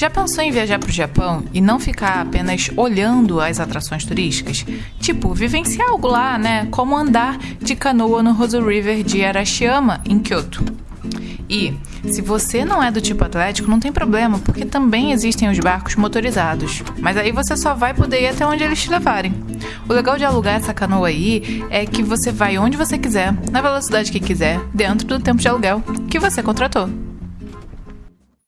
Já pensou em viajar para o Japão e não ficar apenas olhando as atrações turísticas? Tipo, vivenciar algo lá, né? Como andar de canoa no Hozu River de Arashiyama, em Kyoto. E, se você não é do tipo atlético, não tem problema, porque também existem os barcos motorizados. Mas aí você só vai poder ir até onde eles te levarem. O legal de alugar essa canoa aí é que você vai onde você quiser, na velocidade que quiser, dentro do tempo de aluguel que você contratou.